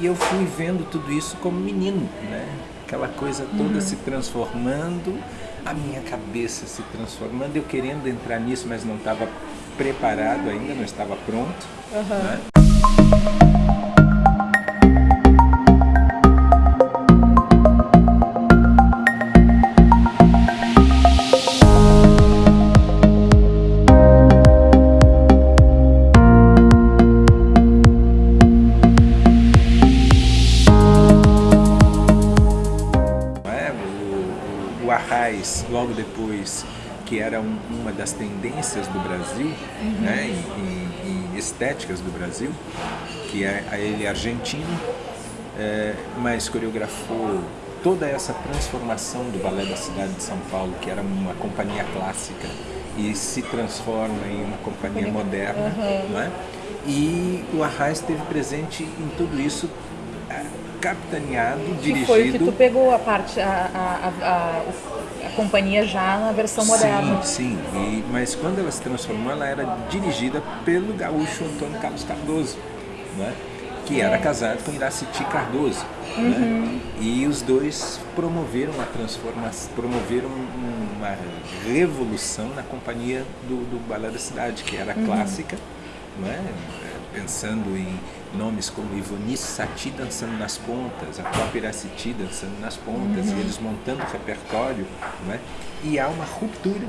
E eu fui vendo tudo isso como menino, né? Aquela coisa toda uhum. se transformando, a minha cabeça se transformando, eu querendo entrar nisso, mas não estava preparado ainda, não estava pronto. Uhum. Né? O Arraiz, logo depois, que era um, uma das tendências do Brasil, uhum. né, em, em, em, estéticas do Brasil, que é ele é argentino, é, mas coreografou toda essa transformação do Balé da cidade de São Paulo, que era uma companhia clássica, e se transforma em uma companhia moderna, uhum. não é? E o Arraiz esteve presente em tudo isso capitaneado, que dirigido... Que foi o que tu pegou a parte, a, a, a, a companhia já na versão moderna. Sim, sim. Mas quando ela se transformou, ela era dirigida pelo gaúcho Antônio Carlos Cardoso, né? que era casado com Iraciti Cardoso. Né? Uhum. Né? E os dois promoveram uma transformação, promoveram uma revolução na companhia do, do Balé da Cidade, que era uhum. clássica, né? Pensando em nomes como Ivonice Sati dançando nas pontas, a própria Iraciti dançando nas pontas, uhum. e eles montando o repertório, né? e há uma ruptura.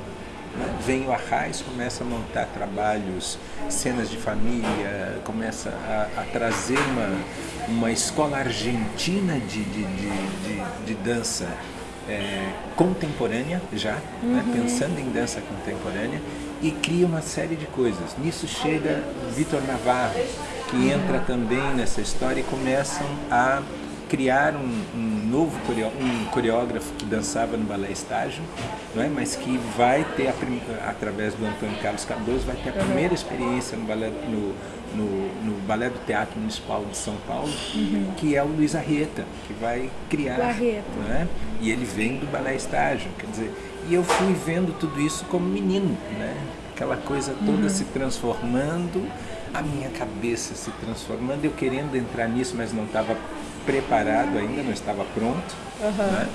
Né? Vem o Arraiz, começa a montar trabalhos, cenas de família, começa a, a trazer uma, uma escola argentina de, de, de, de, de dança é, contemporânea já, né? uhum. né? pensando em dança contemporânea, e cria uma série de coisas. Nisso chega Vitor Navarro, que entra também nessa história e começam a criar um, um novo um coreógrafo que dançava no balé estágio, não é? mas que vai ter, a, através do Antônio Carlos Cardoso, vai ter a primeira experiência no balé, no, no balé do Teatro Municipal de São Paulo, uhum. que é o Luiz Arrieta, que vai criar. Não é? E ele vem do balé estágio, quer dizer, e eu fui vendo tudo isso como menino, né? aquela coisa toda uhum. se transformando, a minha cabeça se transformando, eu querendo entrar nisso, mas não estava preparado ainda, não estava pronto. Uhum. Né?